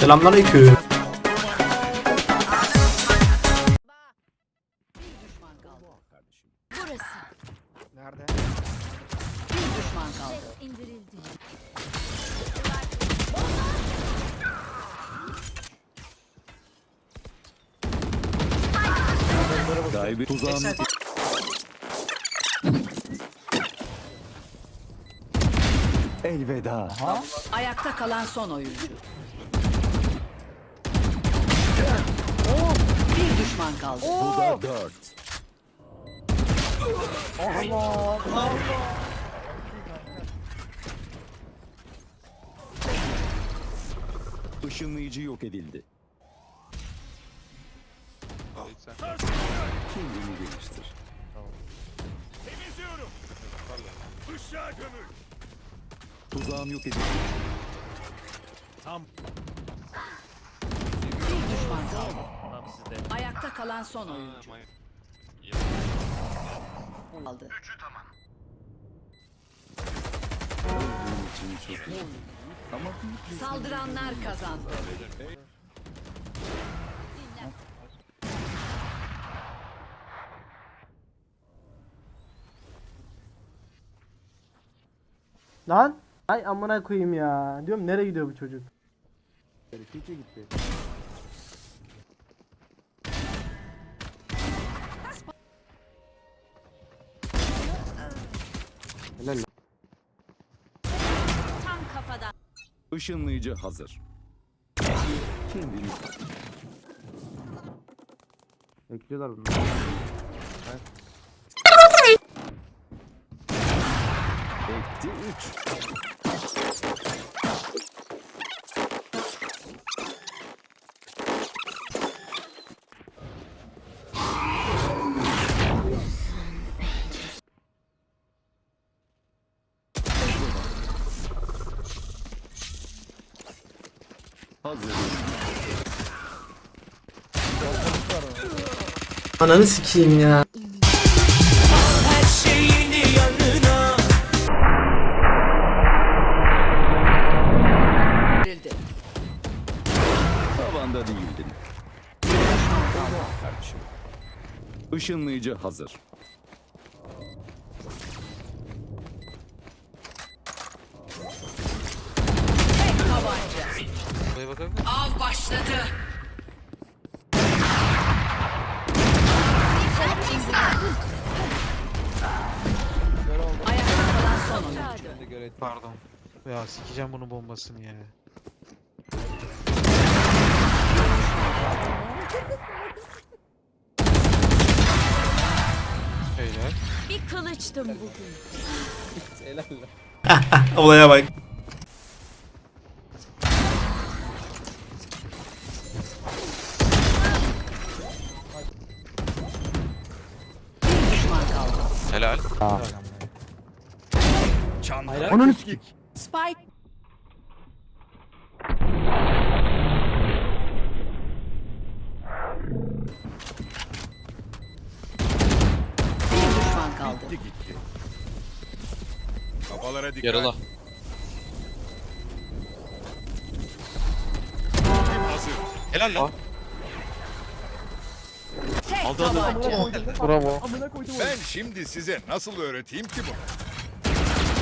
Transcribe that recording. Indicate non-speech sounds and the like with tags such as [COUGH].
Selamünaleyküm. düşman kaldı. Burası. Nerede? Bir düşman kaldı. indirildi. Sahibi tuzağını Elveda. Ayakta kalan son oyuncu. Bir düşman kaldı. Bu da dört. Işınlayıcı yok edildi. Kendini geliştir. Tuzağım yok edildi. Bir düşman kaldı. Ayakta kalan son oyuncu. Kaldı. Benim için çok iyi. Ama büyük bir Saldıranlar kazandı. Lan. Ay amına koyayım ya. Diyorum nereye gidiyor bu çocuk? Kiki gitti. Işınlayıcı hazır. Kendini Bekliyorlar bunu. etti üç. Hazır. Ananı sikeyim ya. Tavanda değildin. Işınlayıcı hazır. Tabanca. Av başladı. Ayakta kalan son oyuncu. Pardon. Ya sikeceğim bunun bombasını ya. Beyler. Bir kılıçtım bugün. [LAUGHS] Olaya bak. Helal. Onun Spike bir düşman kaldı. Kafalara dikkat. Yarıla. Helal lan. Tek tabanca. Bravo. Ben şimdi size nasıl öğreteyim ki bunu?